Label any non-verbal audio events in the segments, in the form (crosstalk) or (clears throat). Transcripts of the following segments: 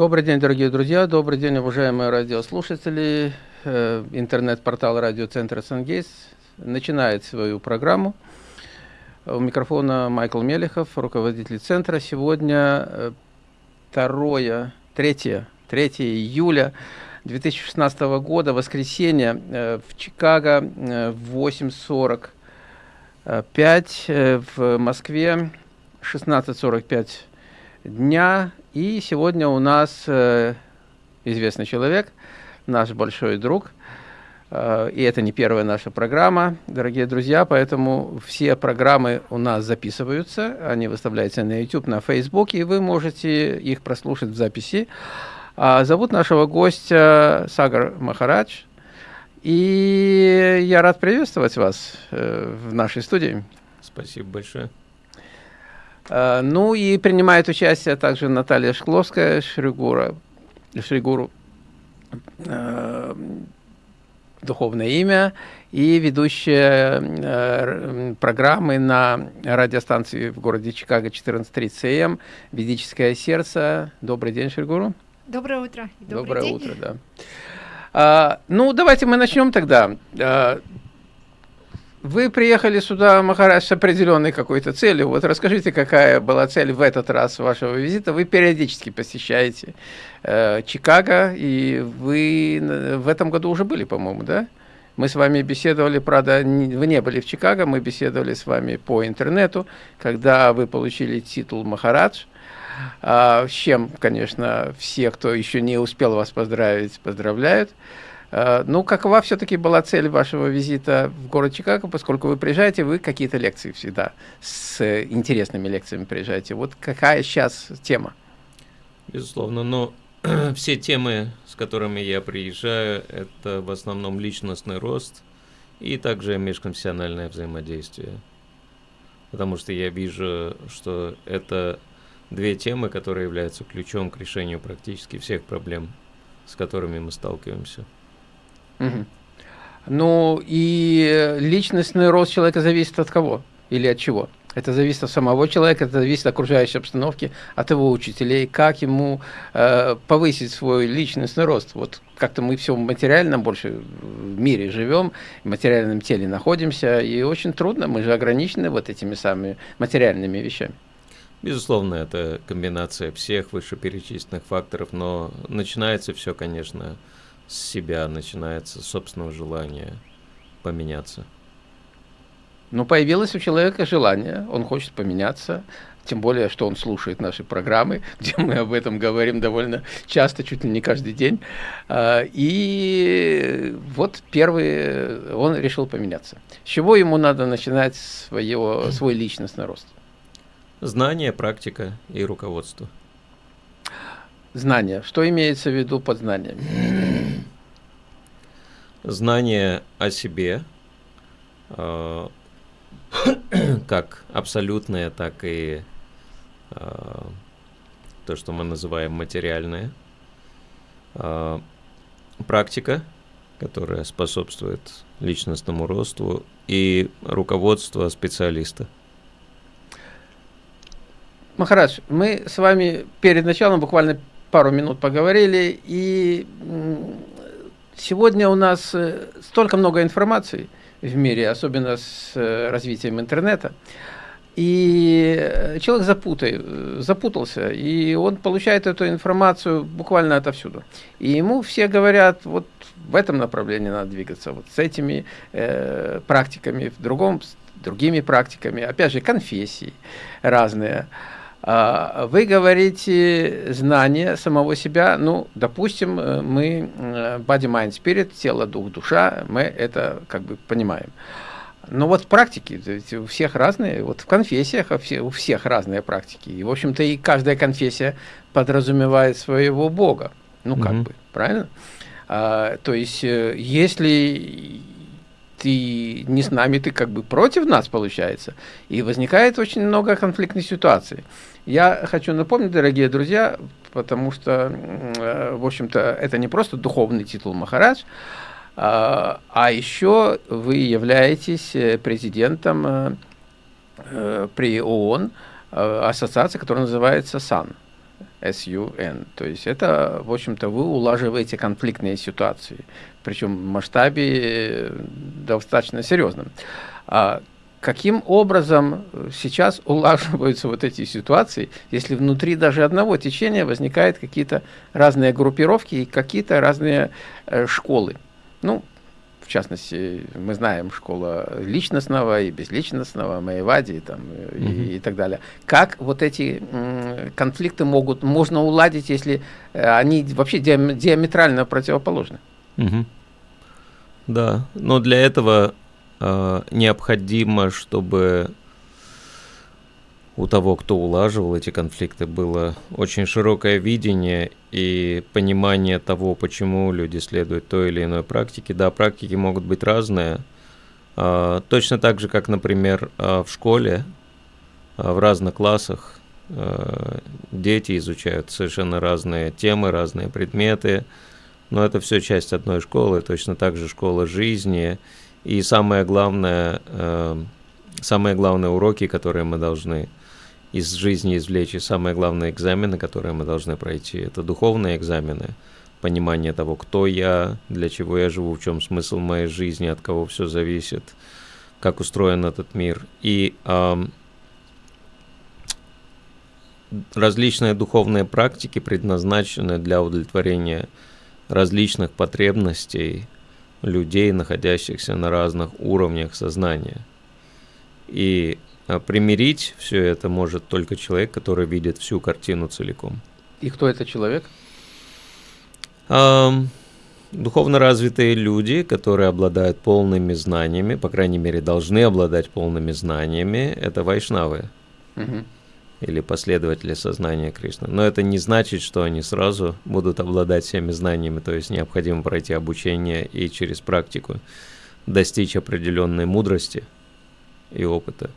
Добрый день, дорогие друзья, добрый день, уважаемые радиослушатели. Э, интернет-портал радиоцентра «Сангейс» начинает свою программу. У микрофона Майкл Мелехов, руководитель центра. Сегодня 2, 3, 3 июля 2016 года, воскресенье, э, в Чикаго э, в 8.45, в Москве 16.45 дня. И сегодня у нас э, известный человек, наш большой друг. Э, и это не первая наша программа, дорогие друзья, поэтому все программы у нас записываются, они выставляются на YouTube, на Facebook, и вы можете их прослушать в записи. А зовут нашего гостя Сагар Махарадж, и я рад приветствовать вас э, в нашей студии. Спасибо большое. Э, ну и принимает участие также Наталья Шкловская, Шригура, Шригуру, э, духовное имя, и ведущая э, программы на радиостанции в городе Чикаго 14.30 АМ «Ведическое сердце». Добрый день, Шригуру. Доброе утро. Добрый Доброе день. утро, да. А, ну, давайте мы начнем тогда. А, вы приехали сюда, Махарадж, с определенной какой-то целью. Вот расскажите, какая была цель в этот раз вашего визита. Вы периодически посещаете э, Чикаго, и вы в этом году уже были, по-моему, да? Мы с вами беседовали, правда, не, вы не были в Чикаго, мы беседовали с вами по интернету, когда вы получили титул Махарадж. А, с чем, конечно, все, кто еще не успел вас поздравить, поздравляют. Э, ну, какова все-таки была цель вашего визита в город Чикаго, поскольку вы приезжаете, вы какие-то лекции всегда с интересными лекциями приезжаете. Вот какая сейчас тема? Безусловно, но (clears throat) все темы, с которыми я приезжаю, это в основном личностный рост и также межконфессиональное взаимодействие. Потому что я вижу, что это две темы, которые являются ключом к решению практически всех проблем, с которыми мы сталкиваемся. Угу. Ну и личностный рост человека зависит от кого или от чего? Это зависит от самого человека, это зависит от окружающей обстановки, от его учителей, как ему э, повысить свой личностный рост. Вот как-то мы все материально больше в мире живем, в материальном теле находимся, и очень трудно, мы же ограничены вот этими самыми материальными вещами. Безусловно, это комбинация всех вышеперечисленных факторов, но начинается все, конечно, с себя начинается собственного желания поменяться. Ну, появилось у человека желание, он хочет поменяться, тем более, что он слушает наши программы, (laughs) где мы об этом говорим довольно часто, чуть ли не каждый день. А, и вот первый, он решил поменяться. С чего ему надо начинать свое, свой личностный рост? Знание, практика и руководство. Знание. Что имеется в виду под знаниями? Знание о себе, э, как абсолютное, так и э, то, что мы называем материальное. Э, практика, которая способствует личностному росту, и руководство специалиста. Махарадж, мы с вами перед началом буквально пару минут поговорили, и сегодня у нас э, столько много информации в мире, особенно с э, развитием интернета, и э, человек запутай, запутался, и он получает эту информацию буквально отовсюду. И ему все говорят, вот в этом направлении надо двигаться, вот с этими э, практиками, в другом, с другими практиками, опять же, конфессии разные. А, вы говорите знание самого себя, ну, допустим, э, мы э, body, mind, spirit, тело, дух, душа, мы это как бы понимаем. Но вот практики, у всех разные, вот в конфессиях у всех разные практики. И, в общем-то, и каждая конфессия подразумевает своего Бога. Ну, как mm -hmm. бы, правильно? А, то есть, э, если ты не с нами, ты как бы против нас, получается. И возникает очень много конфликтных ситуаций. Я хочу напомнить, дорогие друзья, потому что, э, в общем-то, это не просто духовный титул Махарадж, а, а еще вы являетесь э, президентом э, при ООН ассоциации, которая называется САН. SUN. То есть это, в общем-то, вы улаживаете конфликтные ситуации, причем в масштабе достаточно серьезном. Каким образом сейчас улаживаются вот эти ситуации, если внутри даже одного течения возникают какие-то разные группировки и какие-то разные э, школы? Ну, в частности, мы знаем школа личностного и безличностного, Маевади и, там, угу. и, и так далее. Как вот эти конфликты могут, можно уладить, если э, они вообще диаметрально противоположны? Угу. Да, но для этого э, необходимо, чтобы у того, кто улаживал эти конфликты, было очень широкое видение и понимание того, почему люди следуют той или иной практике. Да, практики могут быть разные. А, точно так же, как, например, а, в школе, а, в разных классах дети изучают совершенно разные темы, разные предметы, но это все часть одной школы, точно так же школа жизни. И самое главное, самые главные уроки, которые мы должны из жизни извлечь. И самое главное экзамены, которые мы должны пройти, это духовные экзамены, понимание того, кто я, для чего я живу, в чем смысл моей жизни, от кого все зависит, как устроен этот мир. И эм, различные духовные практики предназначены для удовлетворения различных потребностей людей, находящихся на разных уровнях сознания. И а примирить все это может только человек, который видит всю картину целиком. И кто это человек? А, духовно развитые люди, которые обладают полными знаниями, по крайней мере, должны обладать полными знаниями, это вайшнавы. Угу. Или последователи сознания Кришны. Но это не значит, что они сразу будут обладать всеми знаниями, то есть необходимо пройти обучение и через практику достичь определенной мудрости и опыта.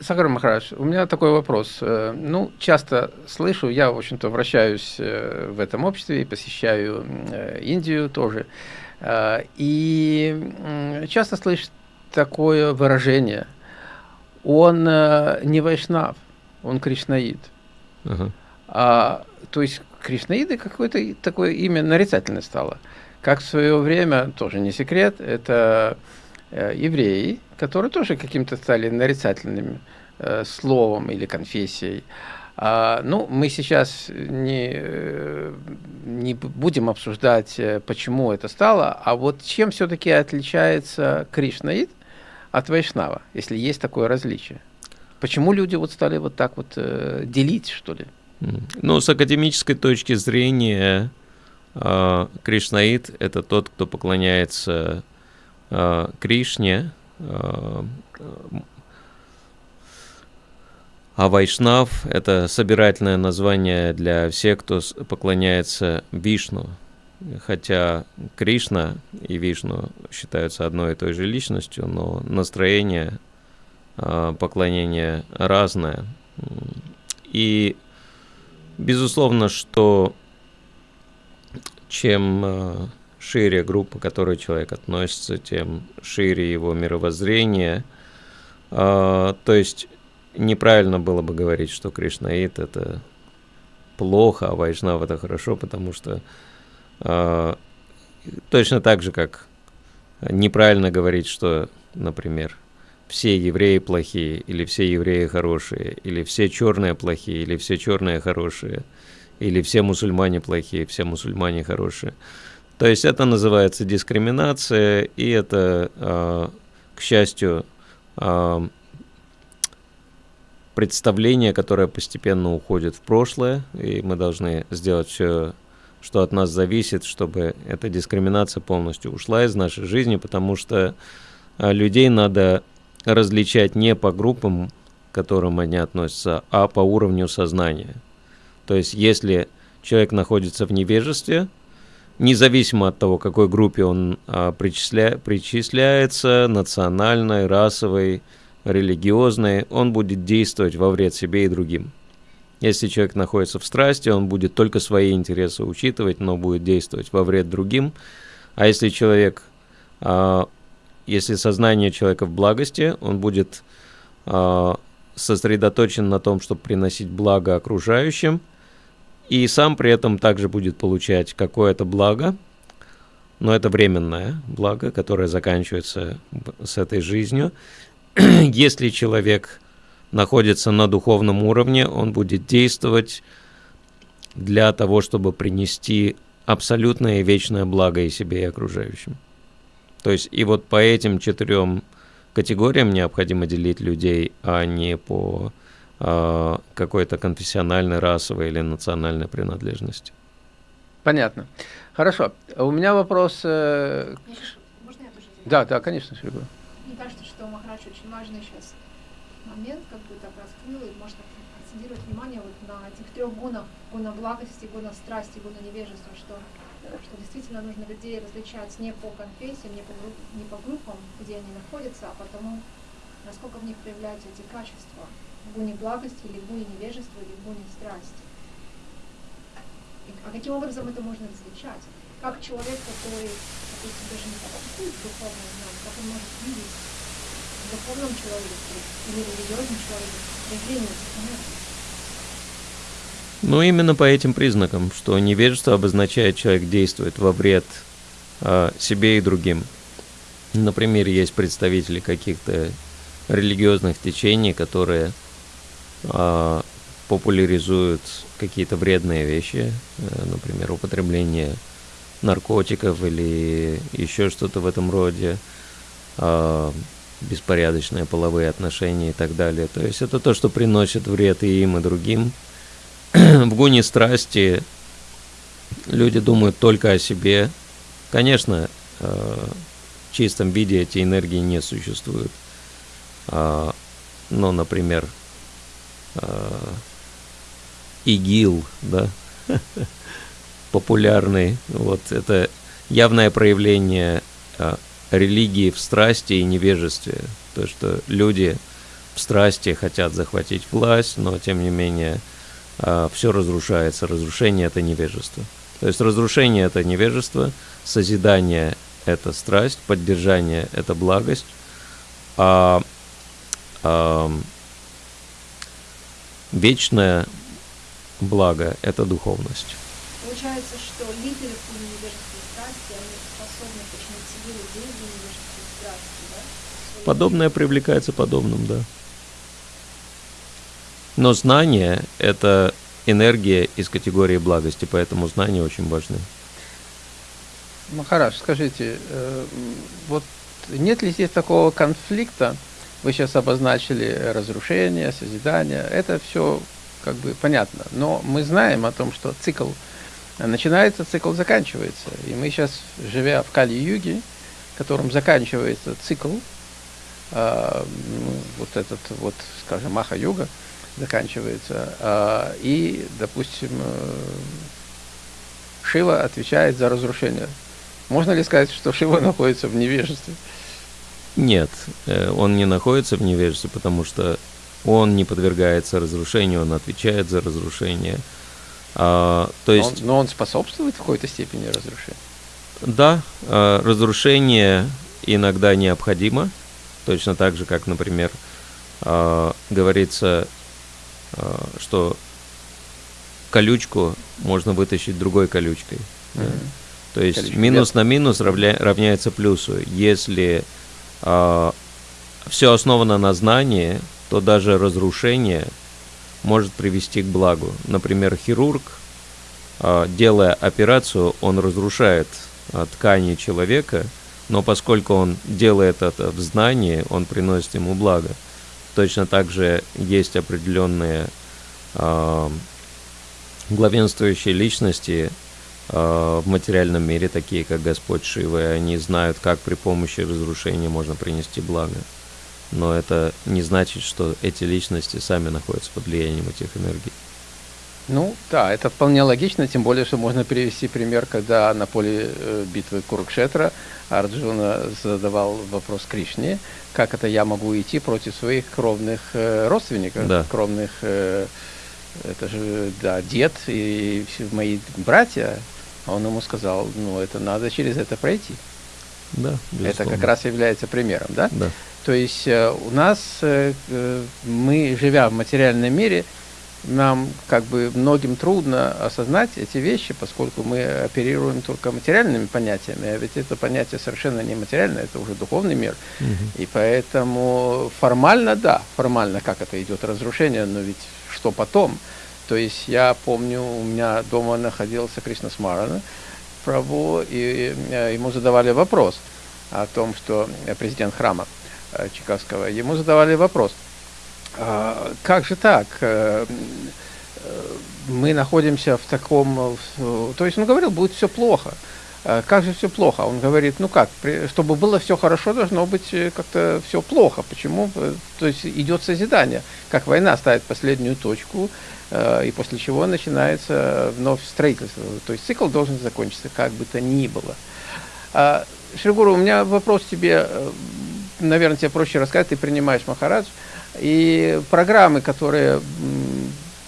Сахар Махарадж, у меня такой вопрос. Э, ну, часто слышу, я, в общем-то, вращаюсь э, в этом обществе и посещаю э, Индию тоже. И часто слышу такое выражение. Он не вайшнав, он кришнаид. Uh-huh. А, то есть кришнаиды какое-то такое имя нарицательное стало. Как в свое время, тоже не секрет, это евреи, которые тоже каким-то стали нарицательными э, словом или конфессией. А, ну, мы сейчас не, э, не будем обсуждать, э, почему это стало, а вот чем все-таки отличается Кришнаид от Вайшнава, если есть такое различие? Почему люди вот стали вот так вот э, делить, что ли? Ну, с академической точки зрения, э, Кришнаид – это тот, кто поклоняется э, Кришне, а Вайшнав – это собирательное название для всех, кто поклоняется Вишну. Хотя Кришна и Вишну считаются одной и той же личностью, но настроение а, поклонения разное. И безусловно, что чем а, шире группа, к которой человек относится, тем шире его мировоззрение. А, то есть неправильно было бы говорить, что Кришнаит это плохо, а Вайшнав это хорошо, потому что точно так же, как неправильно говорить, что, например, все евреи плохие, или все евреи хорошие, или все черные плохие, или все черные хорошие, или все мусульмане плохие, все мусульмане хорошие. То есть это называется дискриминация, и это, а, к счастью, а, представление, которое постепенно уходит в прошлое, и мы должны сделать все, что от нас зависит, чтобы эта дискриминация полностью ушла из нашей жизни, потому что а, людей надо различать не по группам, к которым они относятся, а по уровню сознания. То есть если человек находится в невежестве, независимо от того, какой группе он а, причисля... причисляется, национальной, расовой, религиозной, он будет действовать во вред себе и другим. Если человек находится в страсти, он будет только свои интересы учитывать, но будет действовать во вред другим. А если человек, а, если сознание человека в благости, он будет а, сосредоточен на том, чтобы приносить благо окружающим, и сам при этом также будет получать какое-то благо, но это временное благо, которое заканчивается с этой жизнью. (clears throat) Если человек находится на духовном уровне, он будет действовать для того, чтобы принести абсолютное и вечное благо и себе, и окружающим. То есть и вот по этим четырем категориям необходимо делить людей, а не по э, какой-то конфессиональной, расовой или национальной принадлежности. Понятно. Хорошо. У меня вопрос... Э... Можно я тоже Да, да, конечно, Шригу. Мне кажется, что Махарадж очень важный сейчас момент, как бы так раскрыл, и может акцентировать внимание вот на этих трех гунах, гуна благости, гуна страсти, гуна невежества, что что действительно нужно людей различать не по конфессиям, не по, не по группам, где они находятся, а потому, насколько в них проявляются эти качества, в гуне благости или в гуне невежества или в гуне страсти. И, а каким образом это можно различать? Как человек, который, допустим, даже не практикует духовное знание, как он может видеть в духовном человеке или религиозном человеке проявление этих? Ну, именно по этим признакам, что невежество обозначает, человек действует во вред а, себе и другим. Например, есть представители каких-то религиозных течений, которые а, популяризуют какие-то вредные вещи, а, например, употребление наркотиков или еще что-то в этом роде, а, беспорядочные половые отношения и так далее. То есть это то, что приносит вред и им, и другим – (clears throat) в гуне страсти люди думают только о себе. Конечно, э, в чистом виде эти энергии не существуют. А, но, например, э, ИГИЛ, да, (laughs) популярный, вот это явное проявление э, религии в страсти и невежестве. То, что люди в страсти хотят захватить власть, но тем не менее все разрушается. Разрушение – это невежество. То есть разрушение – это невежество, созидание – это страсть, поддержание – это благость, а, а вечное благо – это духовность. Получается, что лидеры по невежеству страсти, они способны почему силу деньги невежеству страсти, да? Подобное привлекается подобным, да. Но знание – это энергия из категории благости, поэтому знания очень важны. Махараш, скажите, э, вот нет ли здесь такого конфликта? Вы сейчас обозначили разрушение, созидание. Это все как бы понятно. Но мы знаем о том, что цикл начинается, цикл заканчивается. И мы сейчас, живя в Кали-юге, которым заканчивается цикл, э, ну, вот этот вот, скажем, Маха-юга, заканчивается. А, и, допустим, э, Шива отвечает за разрушение. Можно ли сказать, что Шива находится в невежестве? Нет, э, он не находится в невежестве, потому что он не подвергается разрушению, он отвечает за разрушение. А, то есть, но, он, но он способствует в какой-то степени разрушению? Да, а, разрушение иногда необходимо, точно так же, как, например, говорится, что колючку можно вытащить другой колючкой. Mm-hmm. То есть Колючка минус на минус равня, равняется плюсу. Если э, все основано на знании, то даже разрушение может привести к благу. Например, хирург, э, делая операцию, он разрушает э, ткани человека, но поскольку он делает это в знании, он приносит ему благо. Точно так же есть определенные э, главенствующие личности э, в материальном мире, такие как Господь Шива, и они знают, как при помощи разрушения можно принести благо. Но это не значит, что эти личности сами находятся под влиянием этих энергий. Ну да, это вполне логично, тем более, что можно привести пример, когда на поле э, битвы Курукшетра Арджуна задавал вопрос Кришне, как это я могу идти против своих кровных э, родственников, да. кровных, э, это же, да, дед и мои братья. Он ему сказал, ну это надо через это пройти. Да, Это как раз является примером, да? Да. То есть у нас, мы, живя в материальном мире, нам как бы многим трудно осознать эти вещи, поскольку мы оперируем только материальными понятиями, а ведь это понятие совершенно не материальное, это уже духовный мир. Мгм. И поэтому формально, да, формально как это идет разрушение, но ведь что потом? То есть я помню, у меня дома находился Кришна Смарана, Прабу, и э, ему задавали вопрос о том, что э, президент храма э, Чикагского, ему задавали вопрос, «А как же так? Э, Мы находимся в таком... э, То есть он говорил, будет все плохо. «А Как же все плохо? Он говорит, ну как, чтобы было все хорошо, должно быть э, как-то все плохо. Почему? То есть идет созидание. Как война ставит последнюю точку, и после чего начинается вновь строительство. То есть цикл должен закончиться, как бы то ни было. А, Шригуру, у меня вопрос тебе, наверное, тебе проще рассказать, ты принимаешь Махарадж, и программы, которые,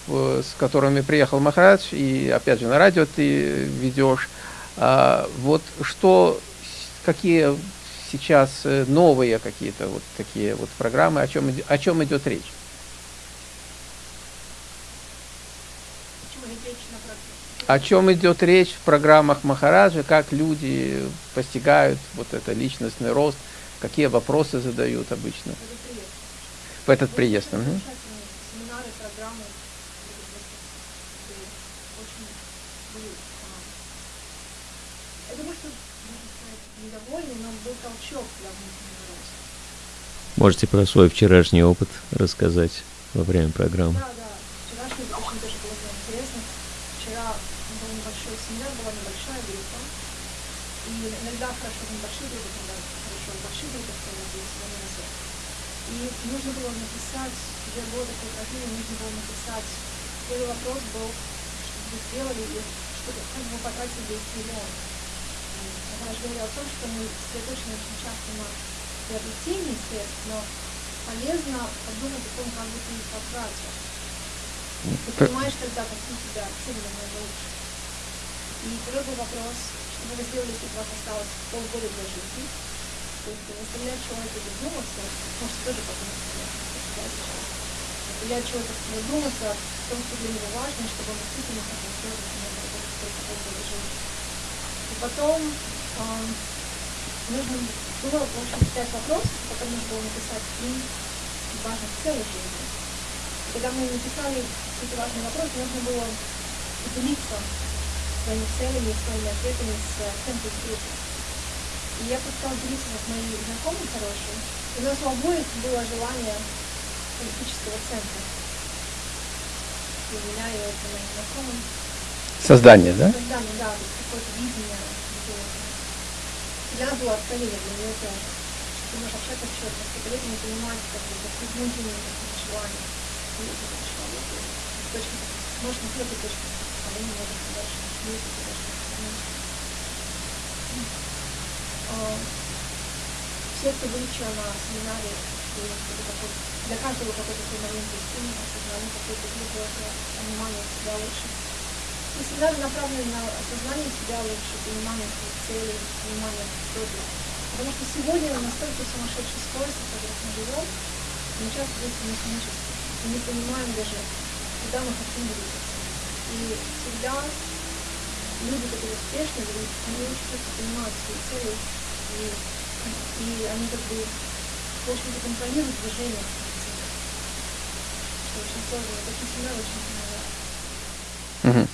с которыми приехал Махарадж, и опять же на радио ты ведешь, а, вот что, какие сейчас э, новые какие-то вот такие вот программы, о чем, о чем идет речь? О чем идет речь в программах Махараджа, как люди постигают вот это личностный рост, какие вопросы задают обычно. В этот приезд. Очень Мгм. замечательные семинары, программы. Это просто, Очень были, Я думаю, что, можно сказать, недовольны, но был толчок для внутреннего роста. Можете про свой вчерашний опыт рассказать во время программы. Да, да. Вчерашний очень тоже было очень интересно. Вчера был небольшой семинар, была небольшая группа. И иногда хорошо в небольших группах, иногда хорошо в больших группах проводить семинары. И нужно было написать, где было такое упражнение, нужно было написать. Первый вопрос был, что вы сделали, и что, как вы потратили 10 миллионов. Я говорил о том, что мы сосредоточены очень часто на приобретении средств, но полезно подумать о том, как бы ты их потратил. Ты понимаешь тогда, какие тебя цели намного лучше. И второй был вопрос, что вы сделали, если у вас осталось полгода для жизни. То есть заставлять человека задуматься, может тоже потом сейчас. Заставлять человека задуматься о том, что для него важно, чтобы он действительно хотел сделать, жизни. И потом ам, нужно было, в общем, пять вопросов, потом нужно было написать три важных целей жизни. И когда мы написали эти важные вопросы, нужно было поделиться своими целями, своими ответами с центром группы. И я просто делиться с моими знакомыми хорошими. И у нас у обоих было желание политического центра. И у меня и у моих знакомых. Создание, да? Создание, да, то есть какое-то видение. Для нас было откровение, для нее тоже. Что можешь общаться с человеком, сколько лет не понимать, как бы, какие внутренние какие-то желания. И это человека. С точки, может, не с этой точки зрения, может, дальше не с этой точки зрения. А, Все, кто вчера на семинаре, у них какой-то такой, для каждого какой-то свой маленький осознание какой-то глубокое понимание себя лучше. И семинары направлены на осознание себя лучше, понимание своих целей, понимание, ты. Потому что сегодня настолько сумасшедшей скорости, в которой мы живем, мы часто действуем механически. И не понимаем даже, куда мы хотим двигаться. И всегда люди, которые успешны, они очень четко понимают свои цели, и, и они как бы, в общем-то, контролируют движение Мгм.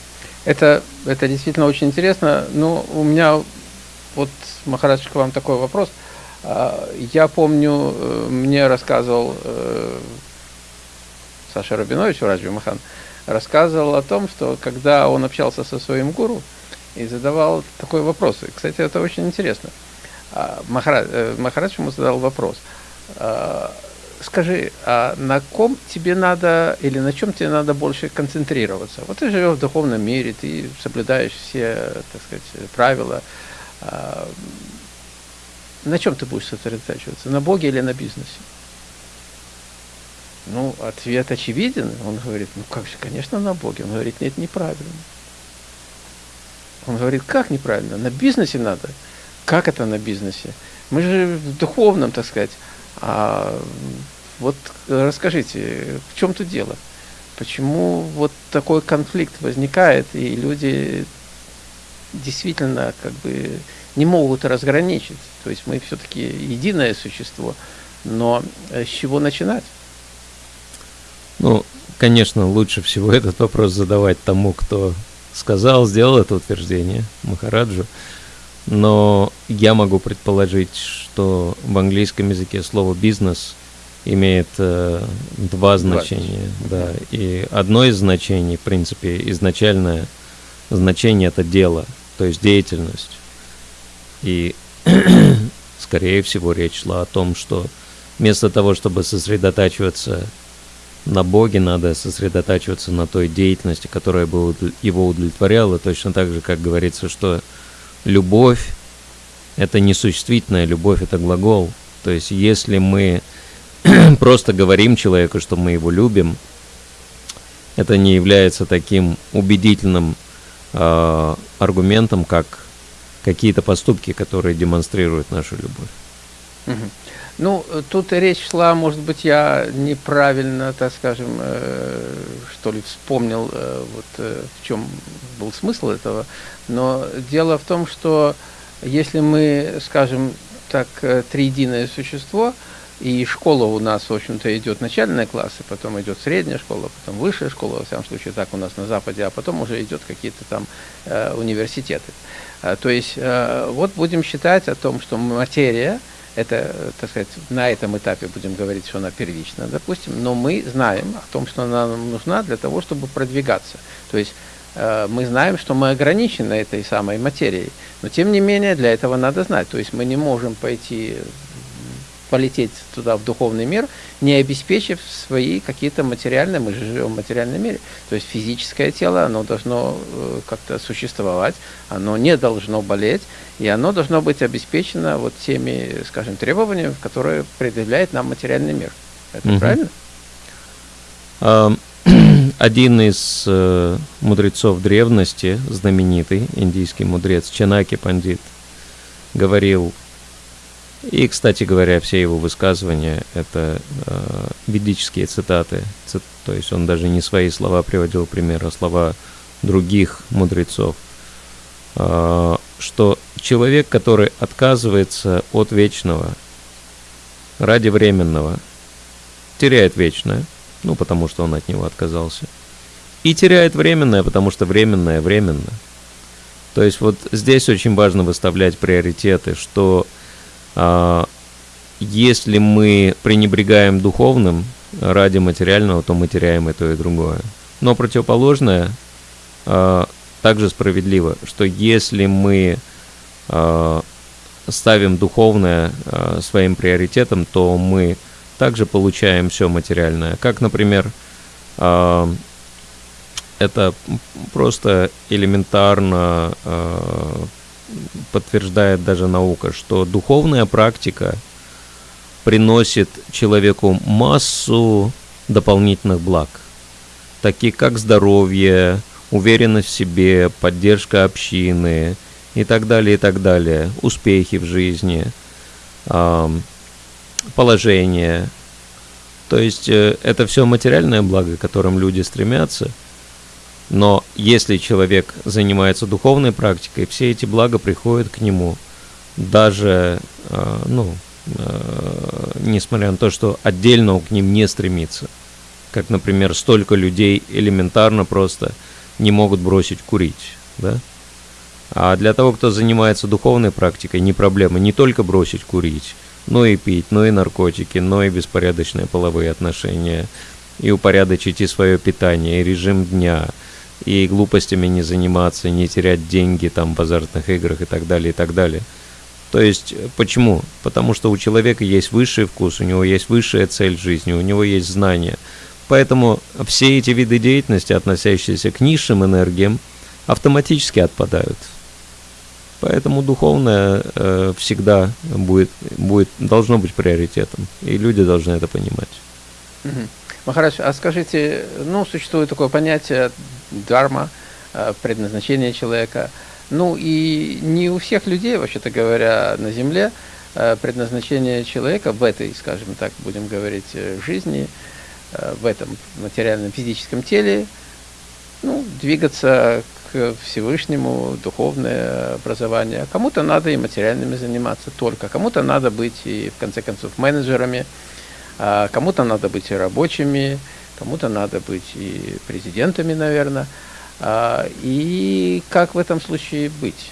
Это, это действительно очень интересно. Ну, у меня вот, Махарадж, к вам такой вопрос. А, Я помню, э, мне рассказывал э, Саша Рабинович, Раджи Махан, рассказывал о том, что когда он общался со своим гуру и задавал такой вопрос, и, кстати, это очень интересно, А, Махарадж, э, Махарадж ему задал вопрос, а, скажи, а на ком тебе надо или на чем тебе надо больше концентрироваться? Вот ты живешь в духовном мире, ты соблюдаешь все, так сказать, правила. А, на чем ты будешь сосредотачиваться? На Боге или на бизнесе? Ну, ответ очевиден. Он говорит, ну как же, конечно, на Боге. Он говорит, нет, неправильно. Он говорит, как неправильно? На бизнесе надо как это на бизнесе? Мы же в духовном, так сказать. А вот расскажите, в чем тут дело? Почему вот такой конфликт возникает, и люди действительно как бы не могут разграничить. То есть мы все-таки единое существо, но с чего начинать? Ну, конечно, лучше всего (laughs) этот вопрос задавать тому, кто сказал, сделал это утверждение, Махараджу. Но я могу предположить, что в английском языке слово бизнес имеет э, два значения. Да. И одно из значений, в принципе, изначальное значение это дело, то есть деятельность. И (clears throat) скорее всего речь шла о том, что вместо того, чтобы сосредотачиваться на Боге, надо сосредотачиваться на той деятельности, которая бы его удовлетворяла, точно так же, как говорится, что любовь – это не существительная любовь, это глагол. То есть если мы (clears throat) просто говорим человеку, что мы его любим, это не является таким убедительным э, аргументом, как какие-то поступки, которые демонстрируют нашу любовь. Ну, тут речь шла, может быть, я неправильно, так скажем, э, что ли, вспомнил, э, вот э, в чем был смысл этого. Но дело в том, что если мы, скажем так, триединое существо, и школа у нас, в общем-то, идет начальные классы, потом идет средняя школа, потом высшая школа, во всяком случае, так у нас на Западе, а потом уже идет какие-то там э, университеты. А, то есть, э, вот будем считать о том, что материя, это, так сказать, на этом этапе будем говорить, что она первична, допустим, но мы знаем о том, что она нам нужна для того, чтобы продвигаться. То есть, э, мы знаем, что мы ограничены этой самой материей, но тем не менее для этого надо знать. То есть мы не можем пойти полететь туда, в духовный мир, не обеспечив свои какие-то материальные, мы же живем в материальном мире, то есть физическое тело, оно должно э, как-то существовать, оно не должно болеть, и оно должно быть обеспечено вот теми, скажем, требованиями, которые предъявляет нам материальный мир. Это угу. правильно? (clears throat) Один из э, мудрецов древности, знаменитый индийский мудрец Чанаки Пандит, говорил и, кстати говоря, все его высказывания — это э, ведические цитаты. Цит, то есть он даже не свои слова приводил пример, а слова других мудрецов. Э, что человек, который отказывается от вечного ради временного, теряет вечное, ну, потому что он от него отказался, и теряет временное, потому что временное временно. То есть вот здесь очень важно выставлять приоритеты, что если мы пренебрегаем духовным ради материального, то мы теряем и то, и другое. Но противоположное а, также справедливо, что если мы а, ставим духовное своим приоритетом, то мы также получаем все материальное. Как, например, это просто элементарно подтверждает даже наука, что духовная практика приносит человеку массу дополнительных благ, такие как здоровье, уверенность в себе, поддержка общины и так далее, и так далее, успехи в жизни, положение. То есть э, это все материальное благо, к которым люди стремятся – но если человек занимается духовной практикой, все эти блага приходят к нему, даже, э, ну, э, несмотря на то, что отдельно он к ним не стремится. Как, например, столько людей элементарно просто не могут бросить курить, да? А для того, кто занимается духовной практикой, не проблема не только бросить курить, но и пить, но и наркотики, но и беспорядочные половые отношения, и упорядочить и свое питание, и режим дня – и глупостями не заниматься, не терять деньги там в азартных играх и так далее, и так далее. То есть, э, почему? Потому что у человека есть высший вкус, у него есть высшая цель жизни, у него есть знания. Поэтому все эти виды деятельности, относящиеся к низшим энергиям, автоматически отпадают. Поэтому духовное э, всегда будет, будет, должно быть приоритетом, и люди должны это понимать. Махарадж, а скажите, ну, существует такое понятие дарма, э, предназначение человека. Ну и не у всех людей, вообще-то говоря, на Земле э, предназначение человека в этой, скажем так, будем говорить, э, жизни, в этом материальном физическом теле, ну, двигаться к Всевышнему, духовное образование. Кому-то надо и материальными заниматься только, кому-то надо быть и, в конце концов, менеджерами, кому-то надо быть и рабочими, кому-то надо быть и президентами, наверное. А, и как в этом случае быть?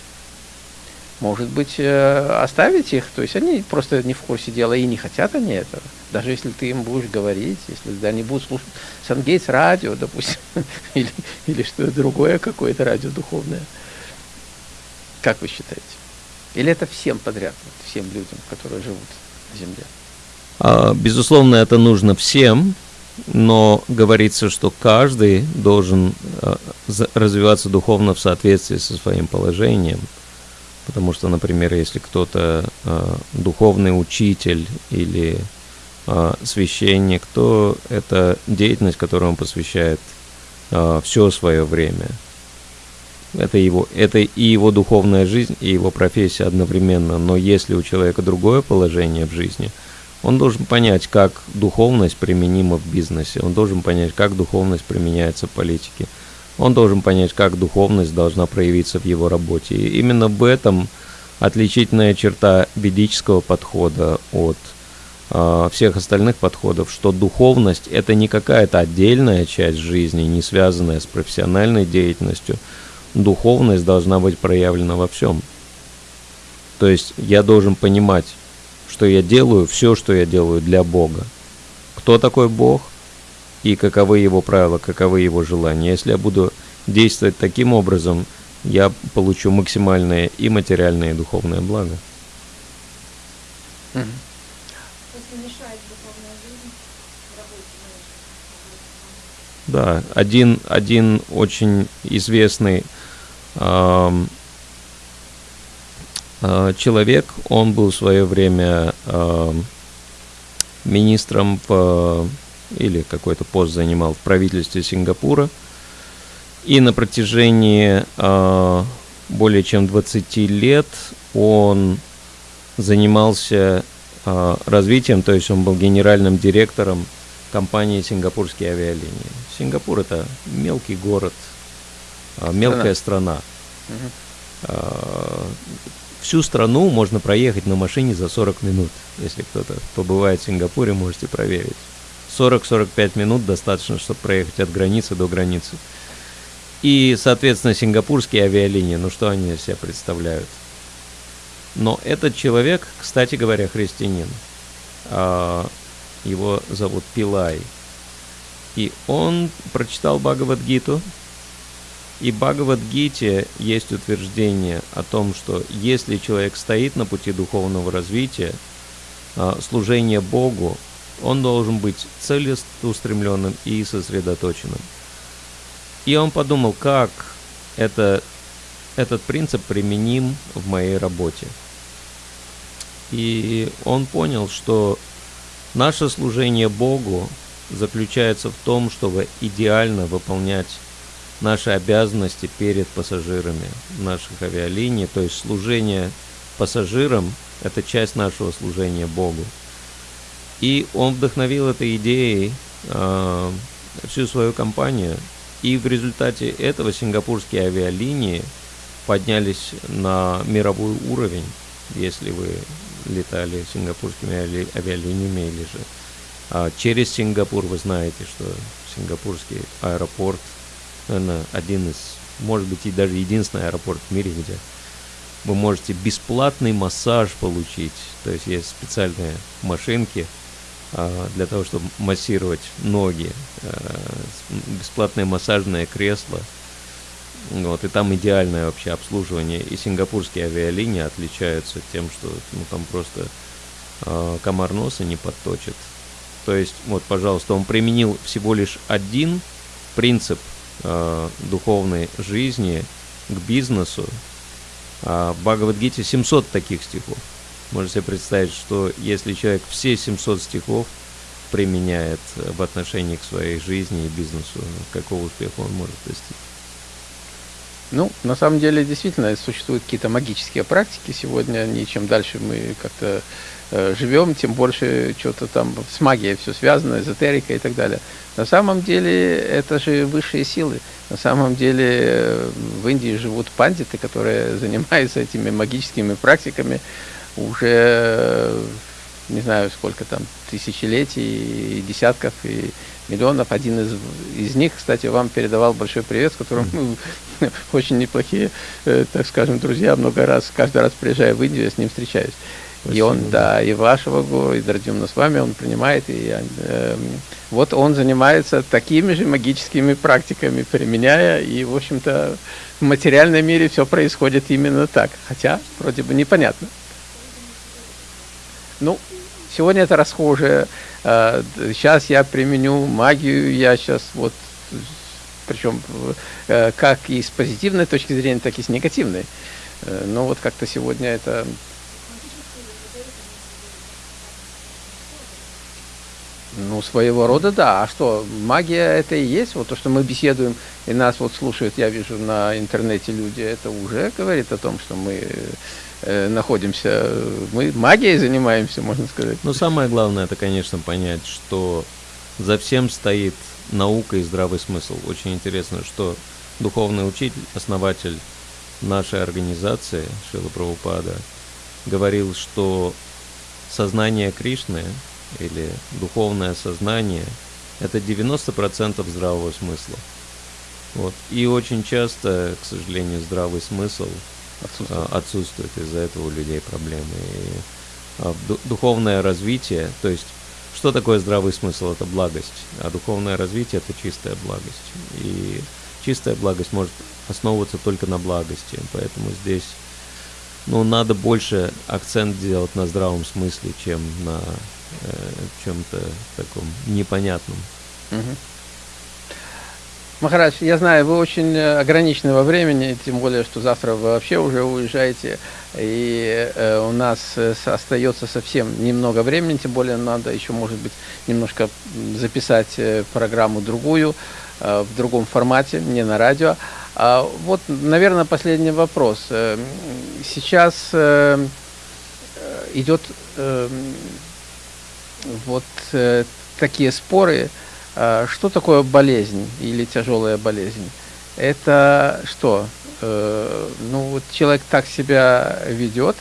Может быть, э, оставить их, то есть они просто не в курсе дела и не хотят они этого. Даже если ты им будешь говорить, если они будут слушать Сангейтс радио, допустим, (laughs) или, или что-то другое, какое-то радио духовное. Как вы считаете? Или это всем подряд, всем людям, которые живут на Земле? А, безусловно, это нужно всем, но говорится, что каждый должен а, развиваться духовно в соответствии со своим положением. Потому что, например, если кто-то э, духовный учитель или священник, то это деятельность, которую он посвящает все свое время. Это, его, это и его духовная жизнь, и его профессия одновременно. Но если у человека другое положение в жизни, он должен понять, как духовность применима в бизнесе, он должен понять, как духовность применяется в политике – он должен понять, как духовность должна проявиться в его работе. И именно в этом отличительная черта ведического подхода от э, всех остальных подходов, что духовность это не какая-то отдельная часть жизни, не связанная с профессиональной деятельностью. Духовность должна быть проявлена во всем. То есть я должен понимать, что я делаю все, что я делаю для Бога. Кто такой Бог? и каковы его правила, каковы его желания. Если я буду действовать таким образом, я получу максимальное и материальное, и духовное благо. Да, один, один очень известный человек, он был в свое время э, министром в или какой-то пост занимал в правительстве Сингапура. И на протяжении э, более чем 20 лет он занимался э, развитием, то есть он был генеральным директором компании «Сингапурские авиалинии». Сингапур – это мелкий город, э, мелкая страна. страна. Э, всю страну можно проехать на машине за 40 минут. Если кто-то побывает в Сингапуре, можете проверить. 40-45 минут достаточно, чтобы проехать от границы до границы. И, соответственно, сингапурские авиалинии, ну что они из себя представляют? Но этот человек, кстати говоря, христианин. А, его зовут Пилай. И он прочитал Бхагавадгиту. И Бхагавадгите есть утверждение о том, что если человек стоит на пути духовного развития, а, служение Богу он должен быть целеустремленным и сосредоточенным. И он подумал, как это, этот принцип применим в моей работе. И он понял, что наше служение Богу заключается в том, чтобы идеально выполнять наши обязанности перед пассажирами наших авиалиний, то есть служение пассажирам – это часть нашего служения Богу. И он вдохновил этой идеей э, всю свою компанию. И в результате этого сингапурские авиалинии поднялись на мировой уровень, если вы летали сингапурскими ави авиалиниями или же а через Сингапур вы знаете, что сингапурский аэропорт, наверное, один из, может быть, и даже единственный аэропорт в мире, где вы можете бесплатный массаж получить. То есть есть специальные машинки, а, для того, чтобы массировать ноги, а, бесплатное массажное кресло. Вот, и там идеальное вообще обслуживание. И сингапурские авиалинии отличаются тем, что ну, там просто э, комар носа не подточит. То есть, вот, пожалуйста, он применил всего лишь один принцип э, духовной жизни к бизнесу. А в Бхагавадгите 700 таких стихов. Можно себе представить, что если человек все 700 стихов применяет в отношении к своей жизни и бизнесу, какого успеха он может достичь. Ну, на самом деле, действительно, существуют какие-то магические практики сегодня. Они, чем дальше мы как-то э, живем, тем больше что-то там с магией все связано, эзотерика и так далее. На самом деле, это же высшие силы. На самом деле, э, в Индии живут пандиты, которые (laughs) занимаются этими магическими практиками уже, э, не знаю, сколько там, тысячелетий, и десятков, и миллионов. Один из, из них, кстати, вам передавал большой привет, с которым мы (laughs) очень неплохие, э, так скажем, друзья. Много раз, каждый раз приезжая в Индию, я с ним встречаюсь. Спасибо. И он, да, и вашего гуру, и Дардюмна с вами он принимает. И э, вот он занимается такими же магическими практиками, применяя. И, в общем-то, в материальном мире все происходит именно так. Хотя, вроде бы, непонятно. Ну, сегодня это расхожее Сейчас я применю магию, я сейчас вот, причем э, как и с позитивной точки зрения, так и с негативной. Э, но вот как-то сегодня это Ну, своего рода, да. А что, магия это и есть? Вот то, что мы беседуем, и нас вот слушают, я вижу на интернете люди, это уже говорит о том, что мы э, находимся, мы магией занимаемся, можно сказать. Ну, самое главное, это, конечно, понять, что за всем стоит наука и здравый смысл. Очень интересно, что духовный учитель, основатель нашей организации, Шила Прабхупада, говорил, что сознание Кришны или духовное сознание – это 90% здравого смысла. Вот. И очень часто, к сожалению, здравый смысл отсутствует, а, отсутствует из-за этого у людей проблемы. И, а, духовное развитие, то есть что такое здравый смысл? Это благость, а духовное развитие – это чистая благость. И чистая благость может основываться только на благости, поэтому здесь ну, надо больше акцент делать на здравом смысле, чем на э, чем-то таком непонятном. Угу. Махарадж, я знаю, вы очень э, ограничены во времени, тем более, что завтра вы вообще уже уезжаете, и э, у нас э, остается совсем немного времени, тем более надо еще, может быть, немножко записать программу другую, э, в другом формате, не на радио. А вот, наверное, последний вопрос. Сейчас э, идет э, вот такие споры, что такое болезнь или тяжелая болезнь? Это что? Ну, вот человек так себя ведет,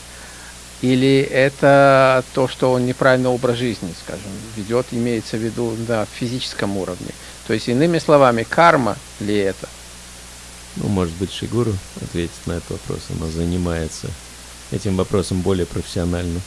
или это то, что он неправильный образ жизни, скажем, ведет, имеется в виду на физическом уровне. То есть, иными словами, карма ли это? Ну, может быть, Шигуру ответит на этот вопрос. Она занимается этим вопросом более профессионально.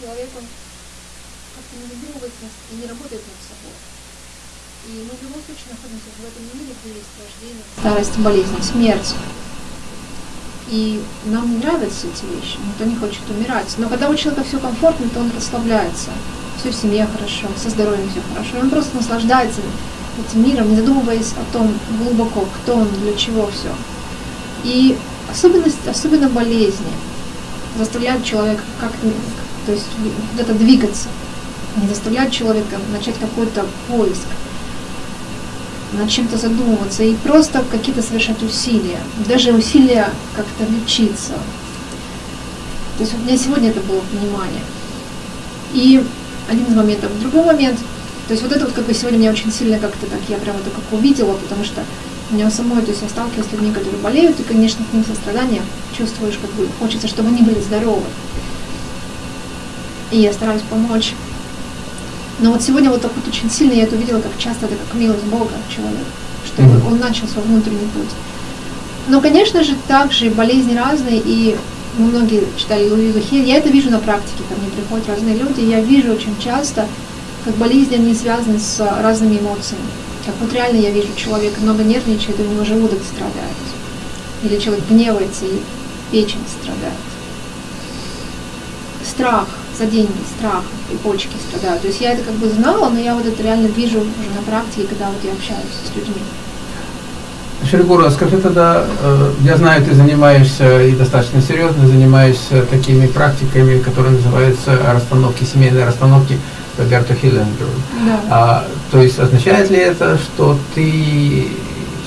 человек, он как-то не задумывается и не работает над собой. И мы в любом случае находимся в этом мире, где есть рождение, старость, болезнь, смерть. И нам не нравятся эти вещи, никто не хочет умирать. Но когда у человека все комфортно, то он расслабляется. Все в семье хорошо, со здоровьем все хорошо. И он просто наслаждается этим миром, не задумываясь о том глубоко, кто он, для чего все. И особенность, особенно болезни заставляют человека как-то, то есть где-то двигаться, не заставляют человека начать какой-то поиск, над чем-то задумываться и просто какие-то совершать усилия, даже усилия как-то лечиться. То есть у меня сегодня это было понимание. И один из моментов. Другой момент, то есть вот это вот как бы сегодня меня очень сильно как-то так, я прямо это как увидела, потому что у меня самой, то есть я сталкиваюсь с людьми, которые болеют, и, конечно, к ним сострадание чувствуешь, как бы хочется, чтобы они были здоровы. И я стараюсь помочь но вот сегодня вот так вот очень сильно я это увидела, как часто это как милость Бога человек, что mm-hmm. он начал свой внутренний путь. Но, конечно же, также болезни разные, и мы многие читали Луизу Хиль, я это вижу на практике, ко мне приходят разные люди, и я вижу очень часто, как болезни, они связаны с разными эмоциями. Как вот реально я вижу, человек много нервничает, и у него желудок страдает. Или человек гневается, и печень страдает. Страх за деньги, страх, и почки страдают. То есть я это как бы знала, но я вот это реально вижу уже на практике, когда вот я общаюсь с людьми. Шеригура, скажи тогда, э, я знаю, ты занимаешься и достаточно серьезно занимаешься такими практиками, которые называются расстановки, семейные расстановки Роберто Хиллингер. Да. А, то есть означает ли это, что ты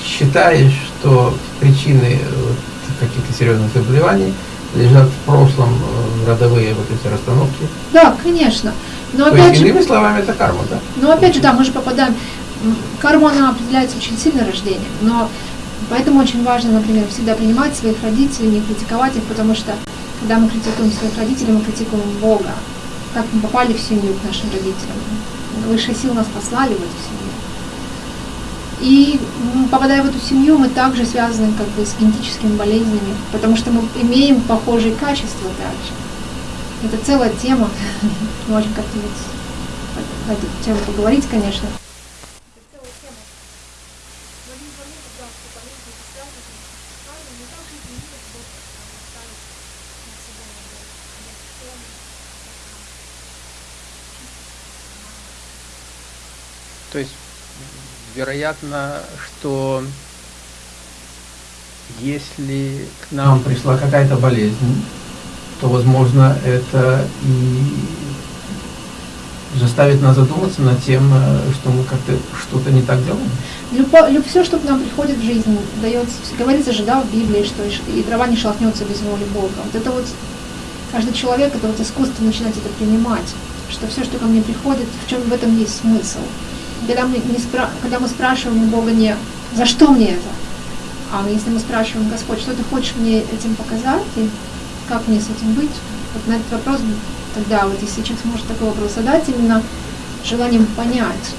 считаешь, что причины вот, каких-то серьезных заболеваний лежат в прошлом э, родовые вот эти расстановки? Да, конечно. Но То опять есть, же, иными словами, это карма, да? но опять же, да, мы же попадаем. Карма, она определяется очень сильно рождением, но поэтому очень важно, например, всегда принимать своих родителей, не критиковать их, потому что когда мы критикуем своих родителей, мы критикуем Бога. Как мы попали в семью к нашим родителям. Высшие силы нас послали в эту семью. И попадая в эту семью, мы также связаны как бы с генетическими болезнями, потому что мы имеем похожие качества также. Это целая тема. Можем как-нибудь на эту тему поговорить, конечно. То есть, вероятно, что если к нам пришла какая-то болезнь, то, возможно, это и заставит нас задуматься над тем, э, что мы как-то что-то не так делаем. Любо, люб, все, что к нам приходит в жизнь, дается, говорится же, да, в Библии, что и трава не шелохнется без воли Бога. Вот это вот каждый человек, это вот искусство начинать это принимать, что все, что ко мне приходит, в чем в этом есть смысл. Когда мы, не спра- когда мы спрашиваем у Бога не «за что мне это?», а если мы спрашиваем «Господь, что ты хочешь мне этим показать?» и как мне с этим быть? Вот на этот вопрос тогда, вот если человек сможет такой вопрос задать, именно желанием понять,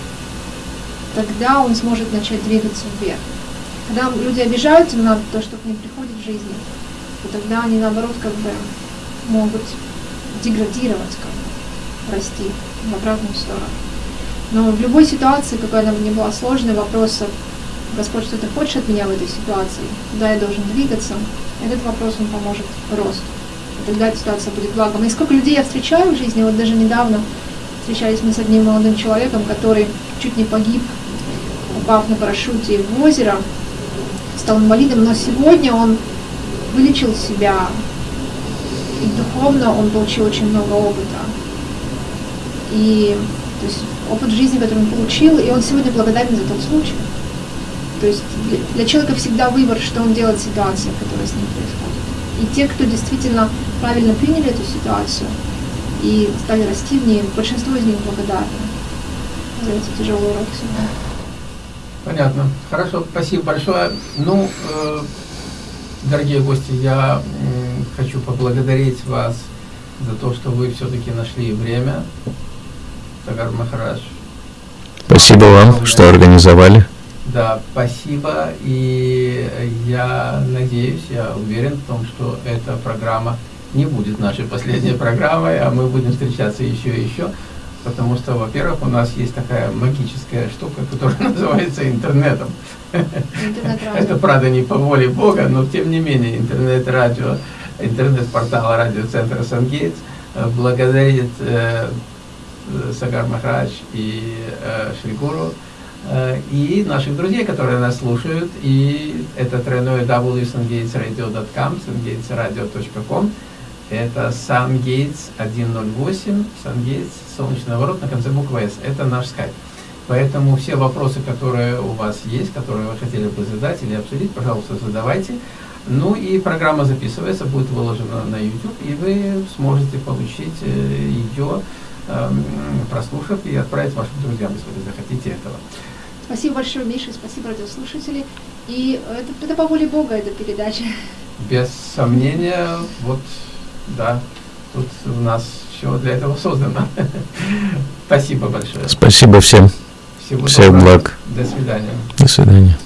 тогда он сможет начать двигаться вверх. Когда люди обижаются на то, что к ним приходит в жизни, то тогда они наоборот как бы могут деградировать, как бы, расти в обратную сторону. Но в любой ситуации, какой она бы ни была сложной, вопрос Господь, что ты хочешь от меня в этой ситуации, куда я должен двигаться, этот вопрос он поможет росту. И тогда эта ситуация будет благом. И сколько людей я встречаю в жизни, вот даже недавно встречались мы с одним молодым человеком, который чуть не погиб, упав на парашюте в озеро, стал инвалидом, но сегодня он вылечил себя, и духовно он получил очень много опыта. И то есть опыт жизни, который он получил, и он сегодня благодарен за тот случай. То есть для, человека всегда выбор, что он делает в ситуации, которая с ним происходит. И те, кто действительно правильно приняли эту ситуацию и стали расти в ней, большинство из них благодарны за эти тяжелые уроки судьбы. Понятно. Хорошо, спасибо большое. Ну, э, дорогие гости, я м, хочу поблагодарить вас за то, что вы все-таки нашли время. Спасибо вам, что организовали. Да, спасибо. И я надеюсь, я уверен в том, что эта программа не будет нашей последней (laughs) программой, а мы будем встречаться еще и еще. Потому что, во-первых, у нас есть такая магическая штука, которая (laughs) называется интернетом. Интернет-радио. Это, правда, не по воле Бога, но тем не менее интернет-радио, интернет-портал радиоцентра Сангейтс благодарит э, Сагар Махарадж и э, Шригуру э, и наших друзей, которые нас слушают. И это тройное www.sungatesradio.com, sungatesradio.com. Это Sungates 108, Sungates, солнечный ворот на конце буквы S. Это наш скайп. Поэтому все вопросы, которые у вас есть, которые вы хотели бы задать или обсудить, пожалуйста, задавайте. Ну и программа записывается, будет выложена на YouTube, и вы сможете получить э, ее, прослушав, и отправить вашим друзьям, если вы захотите этого. Спасибо большое, Миша, спасибо, радиослушатели. И это, это по воле Бога, эта передача. Без сомнения, вот, да, тут у нас все для этого создано. (laughs) Спасибо большое. Спасибо всем. Всего Всех доброго. благ. До свидания. До свидания.